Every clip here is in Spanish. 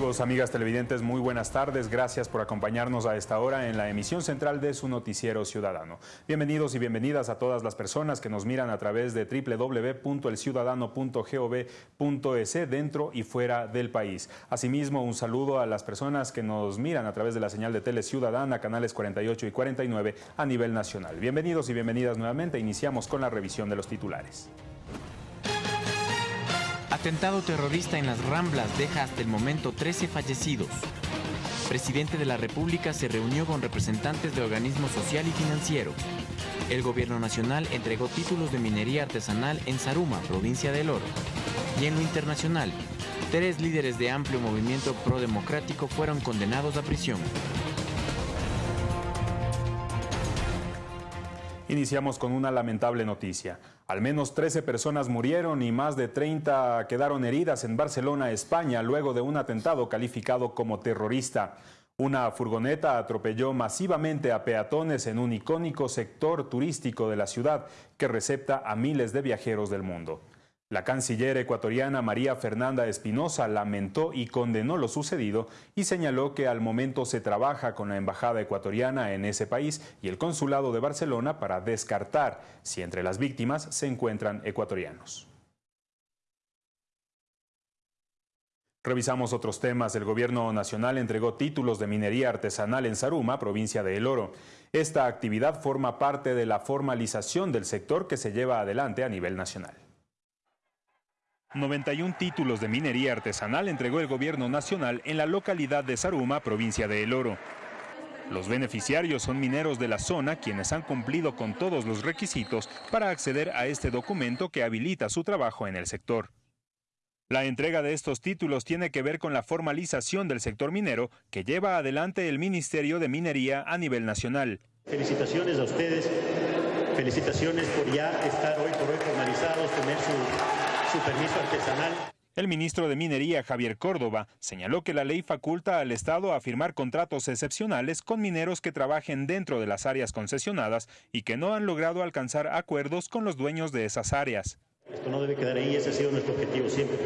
Amigos, amigas televidentes, muy buenas tardes. Gracias por acompañarnos a esta hora en la emisión central de su noticiero ciudadano. Bienvenidos y bienvenidas a todas las personas que nos miran a través de www.elciudadano.gov.es dentro y fuera del país. Asimismo, un saludo a las personas que nos miran a través de la señal de Tele Ciudadana, canales 48 y 49 a nivel nacional. Bienvenidos y bienvenidas nuevamente. Iniciamos con la revisión de los titulares. Atentado terrorista en las Ramblas deja hasta el momento 13 fallecidos. Presidente de la República se reunió con representantes de organismos social y financiero. El gobierno nacional entregó títulos de minería artesanal en Saruma, provincia del Oro. Y en lo internacional, tres líderes de amplio movimiento pro-democrático fueron condenados a prisión. Iniciamos con una lamentable noticia. Al menos 13 personas murieron y más de 30 quedaron heridas en Barcelona, España, luego de un atentado calificado como terrorista. Una furgoneta atropelló masivamente a peatones en un icónico sector turístico de la ciudad que recepta a miles de viajeros del mundo. La canciller ecuatoriana María Fernanda Espinosa lamentó y condenó lo sucedido y señaló que al momento se trabaja con la embajada ecuatoriana en ese país y el consulado de Barcelona para descartar si entre las víctimas se encuentran ecuatorianos. Revisamos otros temas. El gobierno nacional entregó títulos de minería artesanal en Saruma, provincia de El Oro. Esta actividad forma parte de la formalización del sector que se lleva adelante a nivel nacional. 91 títulos de minería artesanal entregó el gobierno nacional en la localidad de Saruma, provincia de El Oro. Los beneficiarios son mineros de la zona quienes han cumplido con todos los requisitos para acceder a este documento que habilita su trabajo en el sector. La entrega de estos títulos tiene que ver con la formalización del sector minero que lleva adelante el Ministerio de Minería a nivel nacional. Felicitaciones a ustedes, felicitaciones por ya estar hoy por hoy formalizados, tener su su permiso artesanal. El ministro de Minería, Javier Córdoba, señaló que la ley faculta al Estado a firmar contratos excepcionales con mineros que trabajen dentro de las áreas concesionadas y que no han logrado alcanzar acuerdos con los dueños de esas áreas. Esto no debe quedar ahí, ese ha sido nuestro objetivo siempre.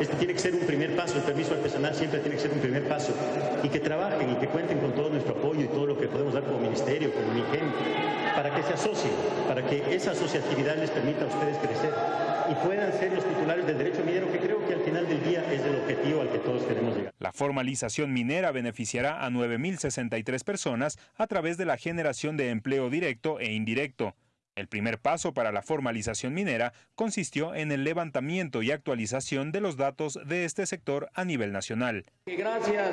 Este tiene que ser un primer paso, el permiso artesanal siempre tiene que ser un primer paso. Y que trabajen y que cuenten con todo nuestro apoyo y todo lo que podemos dar como ministerio, como MIGEM, para que se asocien, para que esa asociatividad les permita a ustedes crecer y puedan ser los titulares del derecho minero, que creo que al final del día es el objetivo al que todos queremos llegar. La formalización minera beneficiará a 9.063 personas a través de la generación de empleo directo e indirecto. El primer paso para la formalización minera consistió en el levantamiento y actualización de los datos de este sector a nivel nacional. Gracias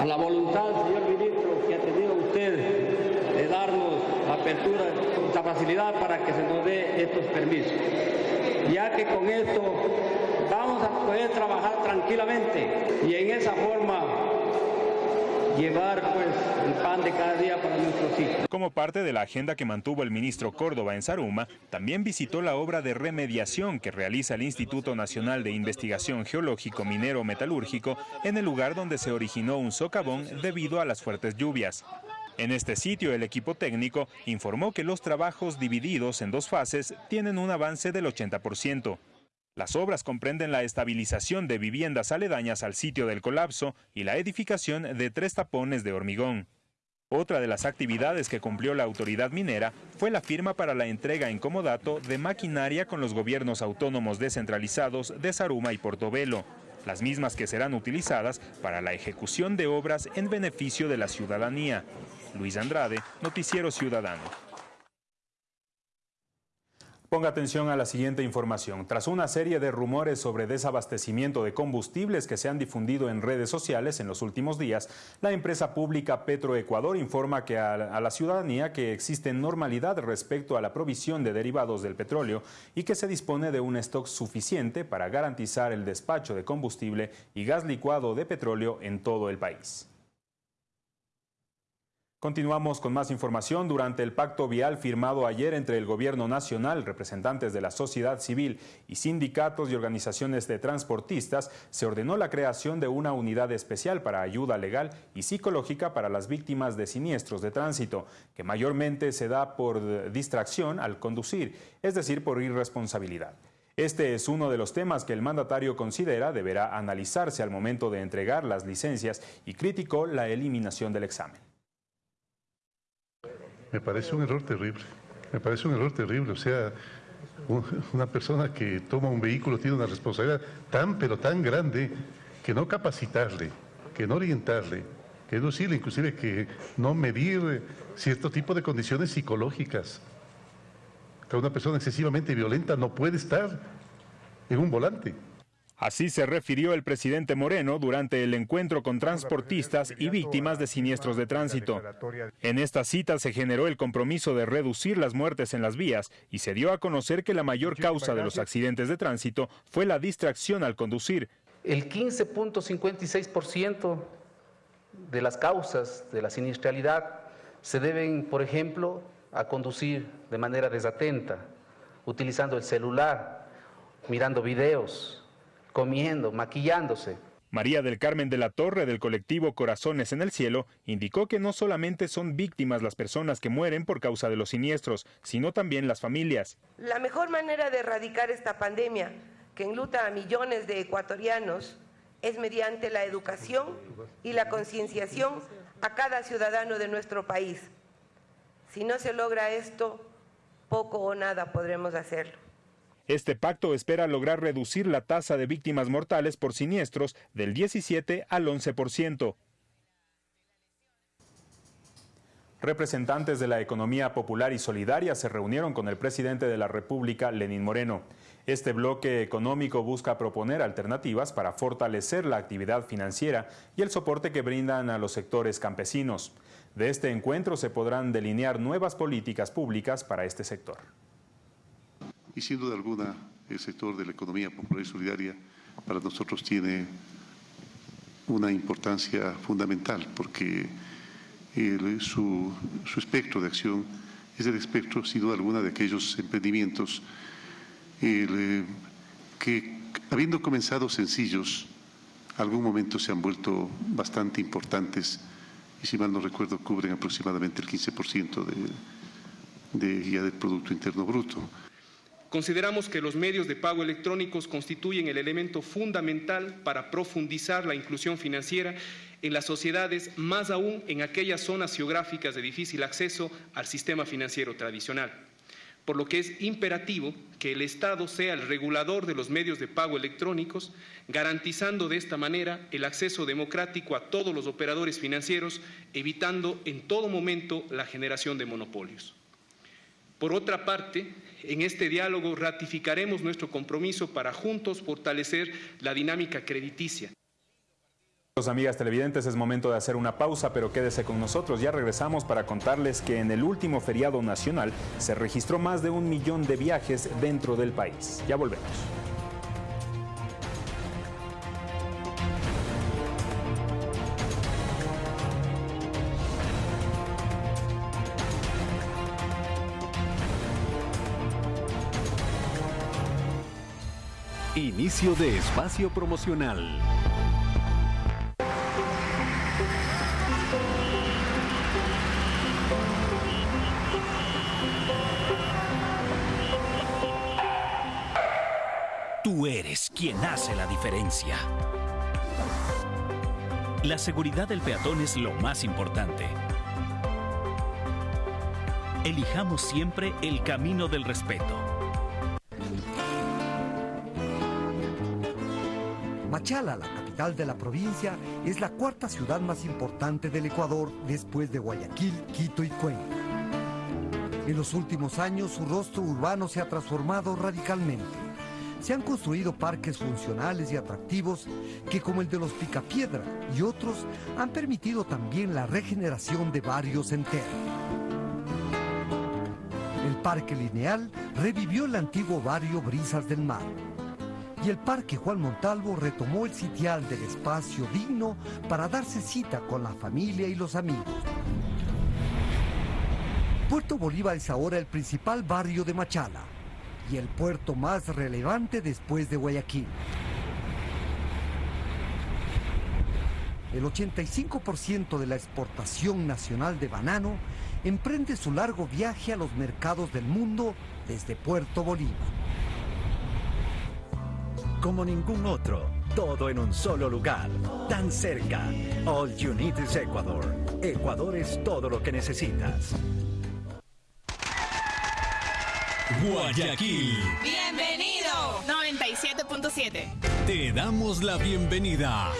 a la voluntad, señor ministro, que ha tenido usted de darnos apertura la facilidad para que se nos dé estos permisos, ya que con esto vamos a poder trabajar tranquilamente y en esa forma llevar pues el pan de cada día para nuestros hijos. Como parte de la agenda que mantuvo el ministro Córdoba en Saruma, también visitó la obra de remediación que realiza el Instituto Nacional de Investigación Geológico Minero Metalúrgico en el lugar donde se originó un socavón debido a las fuertes lluvias. En este sitio, el equipo técnico informó que los trabajos divididos en dos fases tienen un avance del 80%. Las obras comprenden la estabilización de viviendas aledañas al sitio del colapso y la edificación de tres tapones de hormigón. Otra de las actividades que cumplió la autoridad minera fue la firma para la entrega en comodato de maquinaria con los gobiernos autónomos descentralizados de Saruma y Portobelo las mismas que serán utilizadas para la ejecución de obras en beneficio de la ciudadanía. Luis Andrade, Noticiero Ciudadano. Ponga atención a la siguiente información. Tras una serie de rumores sobre desabastecimiento de combustibles que se han difundido en redes sociales en los últimos días, la empresa pública Petroecuador informa que a, la ciudadanía que existe normalidad respecto a la provisión de derivados del petróleo y que se dispone de un stock suficiente para garantizar el despacho de combustible y gas licuado de petróleo en todo el país. Continuamos con más información. Durante el pacto vial firmado ayer entre el Gobierno Nacional, representantes de la sociedad civil y sindicatos y organizaciones de transportistas, se ordenó la creación de una unidad especial para ayuda legal y psicológica para las víctimas de siniestros de tránsito, que mayormente se da por distracción al conducir, es decir, por irresponsabilidad. Este es uno de los temas que el mandatario considera deberá analizarse al momento de entregar las licencias y criticó la eliminación del examen. Me parece un error terrible, me parece un error terrible, o sea, una persona que toma un vehículo tiene una responsabilidad tan pero tan grande que no capacitarle, que no orientarle, que no decirle inclusive que no medir cierto tipo de condiciones psicológicas. Una persona excesivamente violenta no puede estar en un volante. Así se refirió el presidente Moreno durante el encuentro con transportistas y víctimas de siniestros de tránsito. En esta cita se generó el compromiso de reducir las muertes en las vías y se dio a conocer que la mayor causa de los accidentes de tránsito fue la distracción al conducir. El 15.56% de las causas de la siniestralidad se deben, por ejemplo, a conducir de manera desatenta, utilizando el celular, mirando videos, comiendo, maquillándose. María del Carmen de la Torre del colectivo Corazones en el Cielo indicó que no solamente son víctimas las personas que mueren por causa de los siniestros, sino también las familias. La mejor manera de erradicar esta pandemia que enluta a millones de ecuatorianos es mediante la educación y la concienciación a cada ciudadano de nuestro país. Si no se logra esto, poco o nada podremos hacerlo. Este pacto espera lograr reducir la tasa de víctimas mortales por siniestros del 17 al 11%. Representantes de la economía popular y solidaria se reunieron con el presidente de la República, Lenín Moreno. Este bloque económico busca proponer alternativas para fortalecer la actividad financiera y el soporte que brindan a los sectores campesinos. De este encuentro se podrán delinear nuevas políticas públicas para este sector. Y sin duda alguna, el sector de la economía popular y solidaria para nosotros tiene una importancia fundamental porque su, espectro de acción es el espectro, sin duda alguna, de aquellos emprendimientos eh, que, habiendo comenzado sencillos, algún momento se han vuelto bastante importantes y si mal no recuerdo cubren aproximadamente el 15% de, de, ya del Producto Interno Bruto. Consideramos que los medios de pago electrónicos constituyen el elemento fundamental para profundizar la inclusión financiera en las sociedades, más aún en aquellas zonas geográficas de difícil acceso al sistema financiero tradicional por lo que es imperativo que el Estado sea el regulador de los medios de pago electrónicos, garantizando de esta manera el acceso democrático a todos los operadores financieros, evitando en todo momento la generación de monopolios. Por otra parte, en este diálogo ratificaremos nuestro compromiso para juntos fortalecer la dinámica crediticia. Amigas televidentes, es momento de hacer una pausa, pero quédese con nosotros. Ya regresamos para contarles que en el último feriado nacional se registró más de un millón de viajes dentro del país. Ya volvemos. Inicio de espacio promocional. Tú eres quien hace la diferencia. La seguridad del peatón es lo más importante. Elijamos siempre el camino del respeto. Machala, la capital de la provincia, es la cuarta ciudad más importante del Ecuador después de Guayaquil, Quito y Cuenca. En los últimos años su rostro urbano se ha transformado radicalmente se han construido parques funcionales y atractivos que como el de los Picapiedra y otros han permitido también la regeneración de barrios enteros. El Parque Lineal revivió el antiguo barrio Brisas del Mar y el Parque Juan Montalvo retomó el sitial del espacio digno para darse cita con la familia y los amigos. Puerto Bolívar es ahora el principal barrio de Machala y el puerto más relevante después de Guayaquil. El 85% de la exportación nacional de banano emprende su largo viaje a los mercados del mundo desde Puerto Bolívar. Como ningún otro. Todo en un solo lugar, tan cerca. All you need is Ecuador. Ecuador es todo lo que necesitas. Guayaquil. Bienvenido. 97.7. Te damos la bienvenida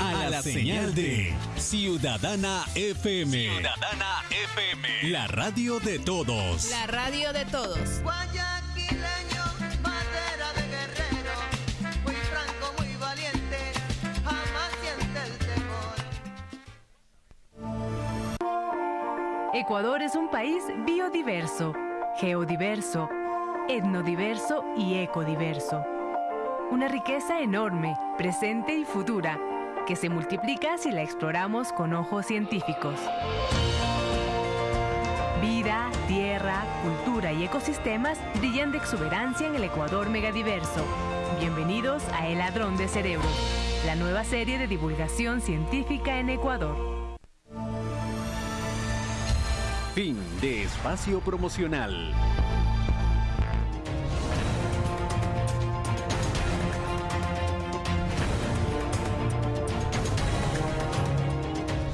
a, la, señal, de Ciudadana FM. Ciudadana FM. La radio de todos. La radio de todos. Guayaquileño, Ecuador es un país biodiverso, geodiverso, etnodiverso y ecodiverso. Una riqueza enorme, presente y futura que se multiplica si la exploramos con ojos científicos. Vida, tierra, cultura y ecosistemas brillan de exuberancia en el Ecuador megadiverso. Bienvenidos a El Ladrón de Cerebros, la nueva serie de divulgación científica en Ecuador. Fin de espacio promocional.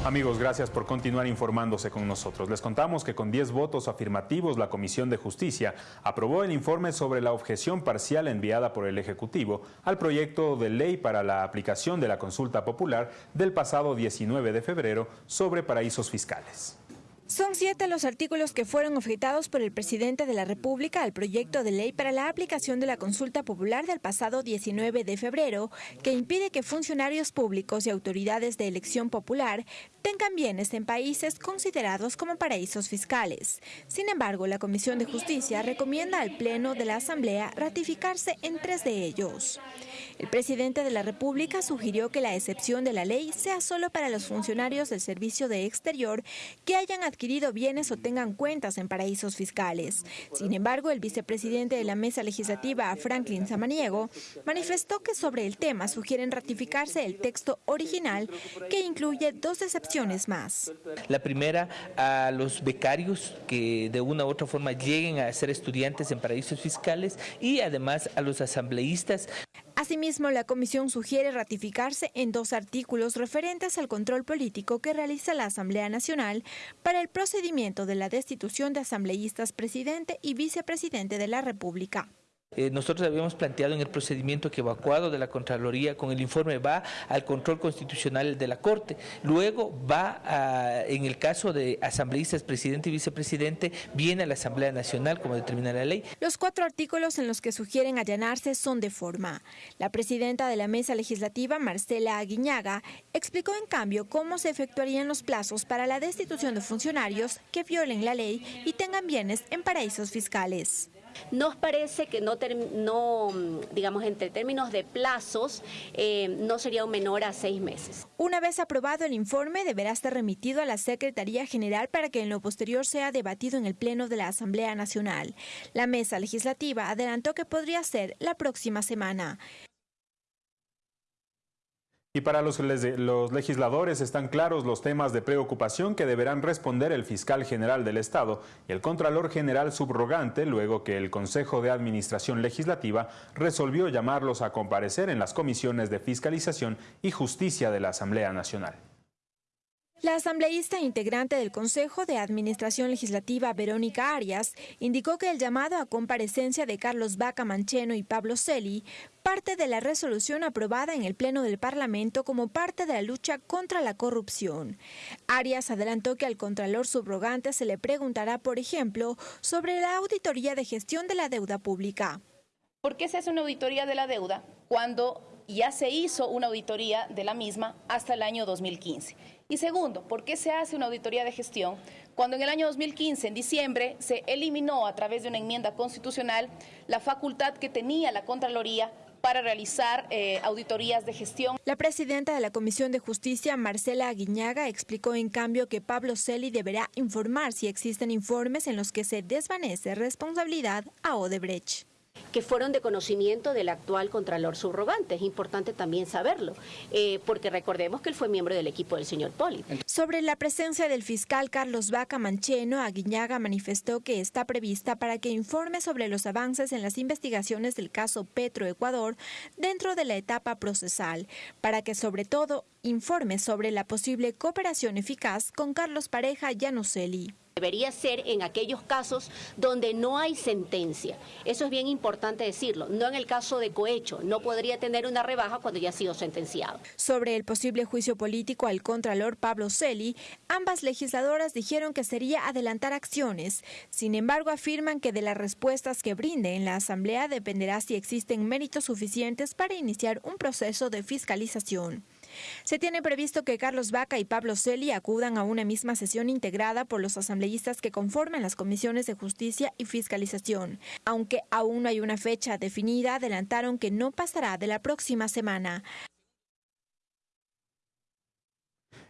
Amigos, gracias por continuar informándose con nosotros. Les contamos que con 10 votos afirmativos, la Comisión de Justicia aprobó el informe sobre la objeción parcial enviada por el Ejecutivo al proyecto de ley para la aplicación de la consulta popular del pasado 19 de febrero sobre paraísos fiscales. Son siete los artículos que fueron objetados por el presidente de la República al proyecto de ley para la aplicación de la consulta popular del pasado 19 de febrero, que impide que funcionarios públicos y autoridades de elección popular tengan bienes en países considerados como paraísos fiscales. Sin embargo, la Comisión de Justicia recomienda al Pleno de la Asamblea ratificarse en tres de ellos. El presidente de la República sugirió que la excepción de la ley sea solo para los funcionarios del Servicio de Exterior que hayan adquirido bienes o tengan cuentas en paraísos fiscales. Sin embargo, el vicepresidente de la Mesa Legislativa, Franklin Samaniego, manifestó que sobre el tema sugieren ratificarse el texto original que incluye dos excepciones más. La primera, a los becarios que de una u otra forma lleguen a ser estudiantes en paraísos fiscales y además a los asambleístas. Asimismo, la comisión sugiere ratificarse en dos artículos referentes al control político que realiza la Asamblea Nacional para el procedimiento de la destitución de asambleístas presidente y vicepresidente de la República. Eh, nosotros habíamos planteado en el procedimiento que evacuado de la Contraloría con el informe va al control constitucional de la Corte, luego va a, en el caso de asambleístas presidente y vicepresidente, viene a la Asamblea Nacional como determina la ley. Los cuatro artículos en los que sugieren allanarse son de forma. La presidenta de la Mesa Legislativa, Marcela Aguiñaga, explicó en cambio cómo se efectuarían los plazos para la destitución de funcionarios que violen la ley y tengan bienes en paraísos fiscales. Nos parece que no, no digamos, entre términos de plazos, eh, no sería un menor a seis meses. Una vez aprobado el informe, deberá ser remitido a la Secretaría General para que en lo posterior sea debatido en el Pleno de la Asamblea Nacional. La mesa legislativa adelantó que podría ser la próxima semana. Y para los, legisladores están claros los temas de preocupación que deberán responder el fiscal general del Estado y el Contralor General subrogante luego que el Consejo de Administración Legislativa resolvió llamarlos a comparecer en las comisiones de fiscalización y justicia de la Asamblea Nacional. La asambleísta integrante del Consejo de Administración Legislativa, Verónica Arias, indicó que el llamado a comparecencia de Carlos Vaca Mancheno y Pablo Celi parte de la resolución aprobada en el Pleno del Parlamento como parte de la lucha contra la corrupción. Arias adelantó que al Contralor subrogante se le preguntará, por ejemplo, sobre la auditoría de gestión de la deuda pública. ¿Por qué se hace una auditoría de la deuda cuando ya se hizo una auditoría de la misma hasta el año 2015? Y segundo, ¿por qué se hace una auditoría de gestión cuando en el año 2015, en diciembre, se eliminó a través de una enmienda constitucional la facultad que tenía la Contraloría para realizar eh, auditorías de gestión. La presidenta de la Comisión de Justicia, Marcela Aguiñaga, explicó en cambio que Pablo Celi deberá informar si existen informes en los que se desvanece responsabilidad a Odebrecht. Que fueron de conocimiento del actual Contralor Subrogante. Es importante también saberlo, eh, porque recordemos que él fue miembro del equipo del señor Poli. Sobre la presencia del fiscal Carlos Vaca Mancheno, Aguiñaga manifestó que está prevista para que informe sobre los avances en las investigaciones del caso Petro Ecuador dentro de la etapa procesal, para que sobre todo informe sobre la posible cooperación eficaz con Carlos Pareja Llanuselli. Debería ser en aquellos casos donde no hay sentencia. Eso es bien importante decirlo. No en el caso de cohecho. No podría tener una rebaja cuando ya ha sido sentenciado. Sobre el posible juicio político al contralor Pablo Celi, ambas legisladoras dijeron que sería adelantar acciones. Sin embargo, afirman que de las respuestas que brinde en la Asamblea dependerá si existen méritos suficientes para iniciar un proceso de fiscalización. Se tiene previsto que Carlos Vaca y Pablo Celi acudan a una misma sesión integrada por los asambleístas que conforman las comisiones de justicia y fiscalización. Aunque aún no hay una fecha definida, adelantaron que no pasará de la próxima semana.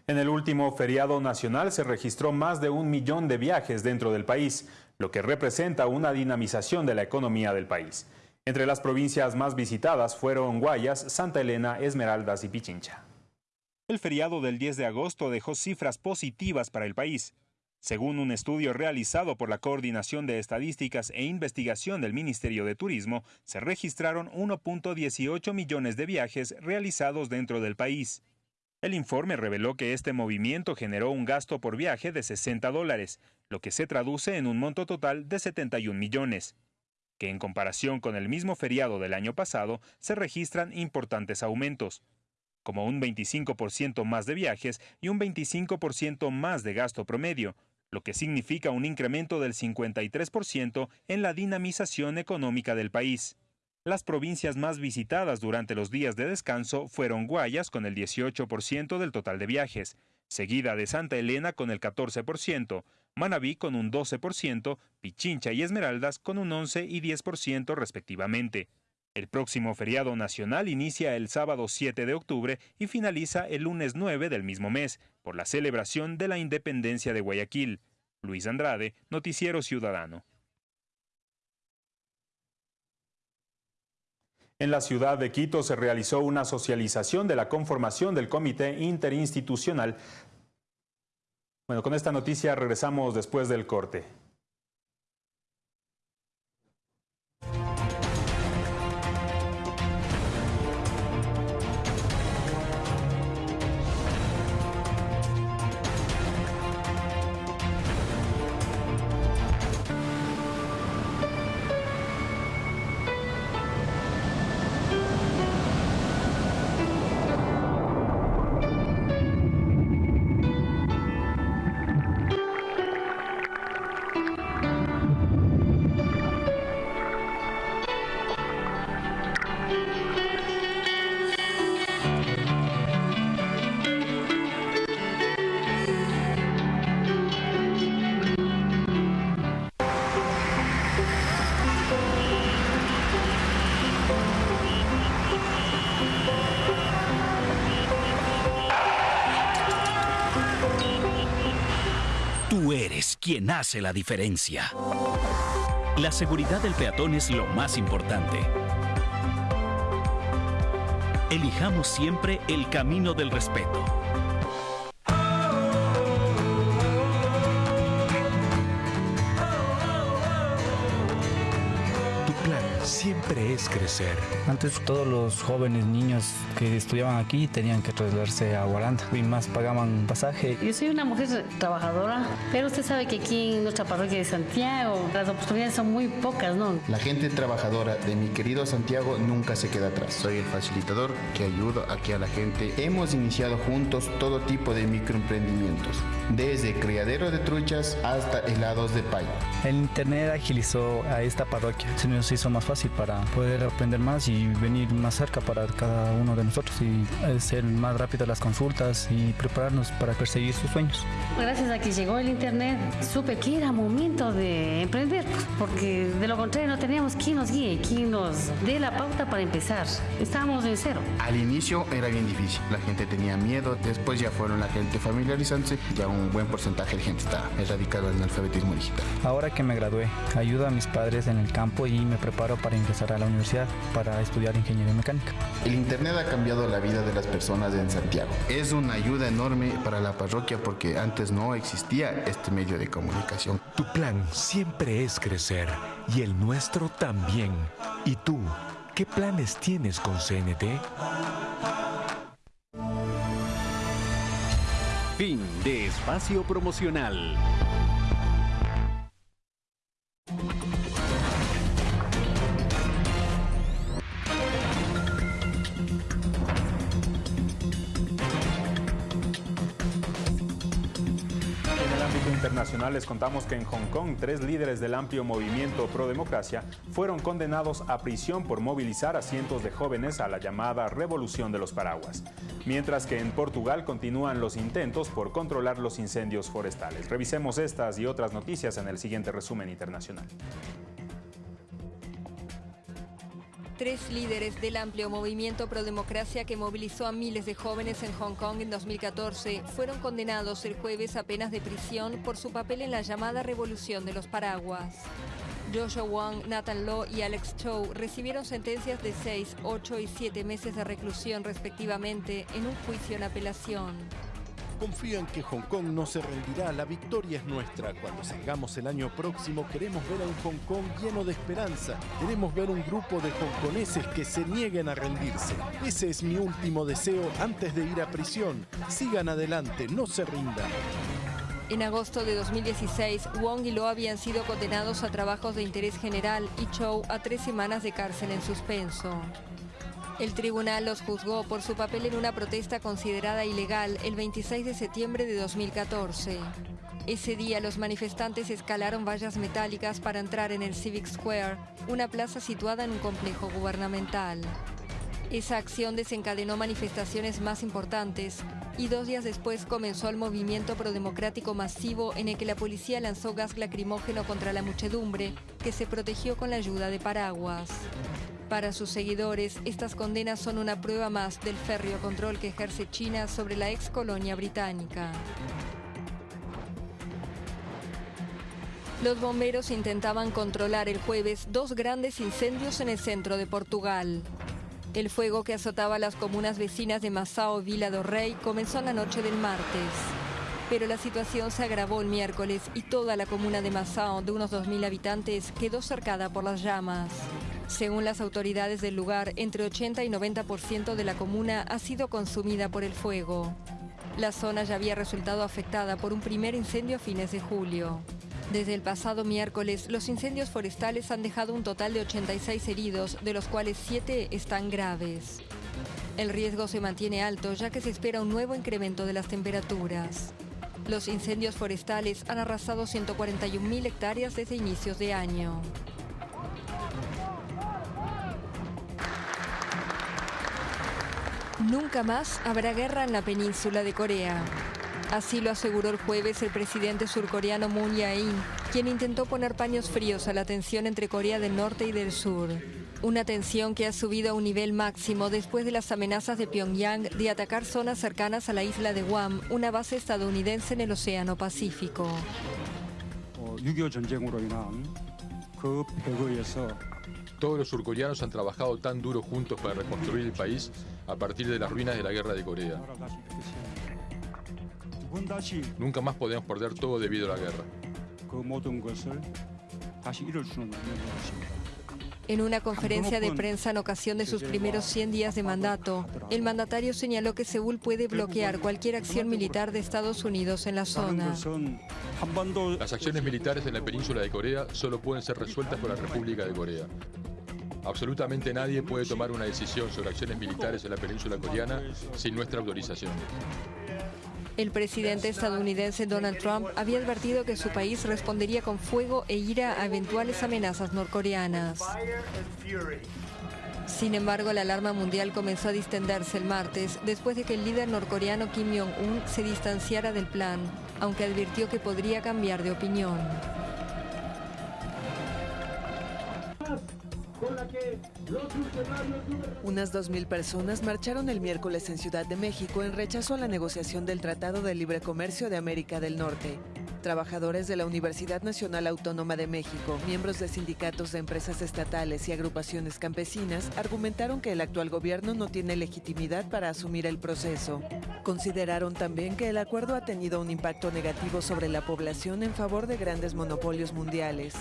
En el último feriado nacional se registró más de un millón de viajes dentro del país, lo que representa una dinamización de la economía del país. Entre las provincias más visitadas fueron Guayas, Santa Elena, Esmeraldas y Pichincha. El feriado del 10 de agosto dejó cifras positivas para el país. Según un estudio realizado por la Coordinación de Estadísticas e Investigación del Ministerio de Turismo, se registraron 1.18 millones de viajes realizados dentro del país. El informe reveló que este movimiento generó un gasto por viaje de 60 dólares, lo que se traduce en un monto total de 71 millones, que en comparación con el mismo feriado del año pasado se registran importantes aumentos, como un 25% más de viajes y un 25% más de gasto promedio, lo que significa un incremento del 53% en la dinamización económica del país. Las provincias más visitadas durante los días de descanso fueron Guayas con el 18% del total de viajes, seguida de Santa Elena con el 14%, Manabí con un 12%, Pichincha y Esmeraldas con un 11 y 10% respectivamente. El próximo feriado nacional inicia el sábado 7 de octubre y finaliza el lunes 9 del mismo mes, por la celebración de la independencia de Guayaquil. Luis Andrade, Noticiero Ciudadano. En la ciudad de Quito se realizó una socialización de la conformación del Comité Interinstitucional. Bueno, con esta noticia regresamos después del corte. Quien hace la diferencia. La seguridad del peatón es lo más importante. Elijamos siempre el camino del respeto. Siempre es crecer. Antes todos los jóvenes niños que estudiaban aquí tenían que trasladarse a Guaranda y más pagaban pasaje. Yo soy una mujer trabajadora, pero usted sabe que aquí en nuestra parroquia de Santiago las oportunidades son muy pocas, ¿no? La gente trabajadora de mi querido Santiago nunca se queda atrás. Soy el facilitador que ayuda aquí a la gente. Hemos iniciado juntos todo tipo de microemprendimientos, desde criadero de truchas hasta helados de pay. El internet agilizó a esta parroquia, se nos hizo más fácil para poder aprender más y venir más cerca para cada uno de nosotros y hacer más rápido las consultas y prepararnos para perseguir sus sueños. Gracias a que llegó el internet, supe que era momento de emprender, porque de lo contrario no teníamos quien nos guíe, quien nos dé la pauta para empezar. Estábamos en cero. Al inicio era bien difícil, la gente tenía miedo, después ya fueron la gente familiarizándose, ya un buen porcentaje de gente está erradicado en el alfabetismo digital. Ahora que me gradué, ayudo a mis padres en el campo y me preparo para ingresar a la universidad para estudiar ingeniería mecánica. El Internet ha cambiado la vida de las personas en Santiago. Es una ayuda enorme para la parroquia porque antes no existía este medio de comunicación. Tu plan siempre es crecer y el nuestro también. ¿Y tú? ¿Qué planes tienes con CNT? Fin de espacio promocional. Internacional contamos que en Hong Kong tres líderes del amplio movimiento pro democracia fueron condenados a prisión por movilizar a cientos de jóvenes a la llamada Revolución de los Paraguas. Mientras que en Portugal continúan los intentos por controlar los incendios forestales. Revisemos estas y otras noticias en el siguiente resumen internacional. Tres líderes del amplio movimiento pro democracia que movilizó a miles de jóvenes en Hong Kong en 2014 fueron condenados el jueves a penas de prisión por su papel en la llamada Revolución de los Paraguas. Joshua Wong, Nathan Law y Alex Chow recibieron sentencias de 6, 8 y 7 meses de reclusión respectivamente en un juicio en apelación. Confían que Hong Kong no se rendirá, la victoria es nuestra. Cuando salgamos el año próximo queremos ver a un Hong Kong lleno de esperanza. Queremos ver un grupo de hongkoneses que se nieguen a rendirse. Ese es mi último deseo antes de ir a prisión. Sigan adelante, no se rindan. En agosto de 2016, Wong y Lo habían sido condenados a trabajos de interés general y Chow a tres semanas de cárcel en suspenso. El tribunal los juzgó por su papel en una protesta considerada ilegal el 26 de septiembre de 2014. Ese día los manifestantes escalaron vallas metálicas para entrar en el Civic Square, una plaza situada en un complejo gubernamental. Esa acción desencadenó manifestaciones más importantes y dos días después comenzó el movimiento prodemocrático masivo en el que la policía lanzó gas lacrimógeno contra la muchedumbre, que se protegió con la ayuda de paraguas. Para sus seguidores, estas condenas son una prueba más del férreo control que ejerce China sobre la ex colonia británica. Los bomberos intentaban controlar el jueves dos grandes incendios en el centro de Portugal. El fuego que azotaba las comunas vecinas de Massao y Vila do Rei comenzó en la noche del martes. Pero la situación se agravó el miércoles y toda la comuna de Massao, de unos 2.000 habitantes, quedó cercada por las llamas. Según las autoridades del lugar, entre 80 y 90% de la comuna ha sido consumida por el fuego. La zona ya había resultado afectada por un primer incendio a fines de julio. Desde el pasado miércoles, los incendios forestales han dejado un total de 86 heridos, de los cuales 7 están graves. El riesgo se mantiene alto ya que se espera un nuevo incremento de las temperaturas. Los incendios forestales han arrasado 141.000 hectáreas desde inicios de año. Nunca más habrá guerra en la península de Corea. Así lo aseguró el jueves el presidente surcoreano Moon Jae-in, quien intentó poner paños fríos a la tensión entre Corea del Norte y del Sur. Una tensión que ha subido a un nivel máximo después de las amenazas de Pyongyang de atacar zonas cercanas a la isla de Guam, una base estadounidense en el Océano Pacífico. Todos los surcoreanos han trabajado tan duro juntos para reconstruir el país a partir de las ruinas de la guerra de Corea. Nunca más podemos perder todo debido a la guerra. En una conferencia de prensa en ocasión de sus primeros 100 días de mandato, el mandatario señaló que Seúl puede bloquear cualquier acción militar de Estados Unidos en la zona. Las acciones militares en la península de Corea solo pueden ser resueltas por la República de Corea. Absolutamente nadie puede tomar una decisión sobre acciones militares en la península coreana sin nuestra autorización. El presidente estadounidense Donald Trump había advertido que su país respondería con fuego e ira a eventuales amenazas norcoreanas. Sin embargo, la alarma mundial comenzó a distenderse el martes después de que el líder norcoreano Kim Jong-un se distanciara del plan, aunque advirtió que podría cambiar de opinión. Unas 2.000 personas marcharon el miércoles en Ciudad de México en rechazo a la negociación del Tratado de Libre Comercio de América del Norte. Trabajadores de la Universidad Nacional Autónoma de México, miembros de sindicatos de empresas estatales y agrupaciones campesinas argumentaron que el actual gobierno no tiene legitimidad para asumir el proceso. Consideraron también que el acuerdo ha tenido un impacto negativo sobre la población en favor de grandes monopolios mundiales.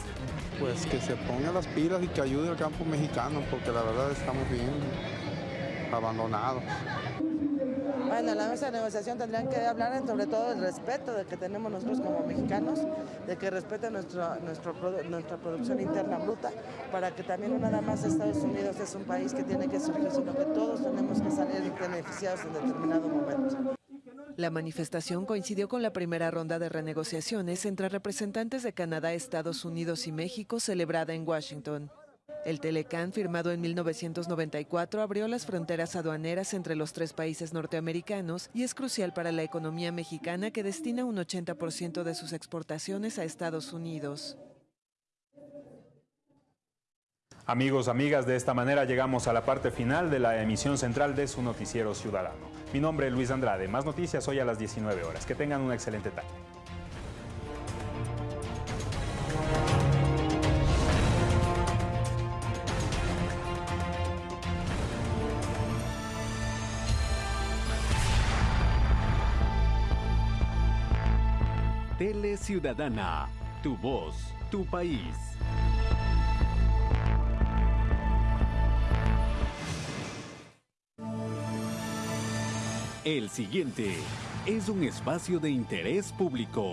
Pues que se ponga las pilas y que ayude al campo mexicano, porque la verdad estamos bien abandonados. Bueno, en la mesa de negociación tendrían que hablar sobre todo del respeto de que tenemos nosotros como mexicanos, de que respeten nuestro, nuestro, nuestra producción interna bruta, para que también no nada más Estados Unidos es un país que tiene que surgir, sino que todos tenemos que salir beneficiados en determinado momento. La manifestación coincidió con la primera ronda de renegociaciones entre representantes de Canadá, Estados Unidos y México celebrada en Washington. El Telecán, firmado en 1994, abrió las fronteras aduaneras entre los tres países norteamericanos y es crucial para la economía mexicana que destina un 80% de sus exportaciones a Estados Unidos. Amigos, amigas, de esta manera llegamos a la parte final de la emisión central de su noticiero ciudadano. Mi nombre es Luis Andrade. Más noticias hoy a las 19 horas. Que tengan una excelente tarde. Ciudadana, tu voz, tu país. El siguiente es un espacio de interés público.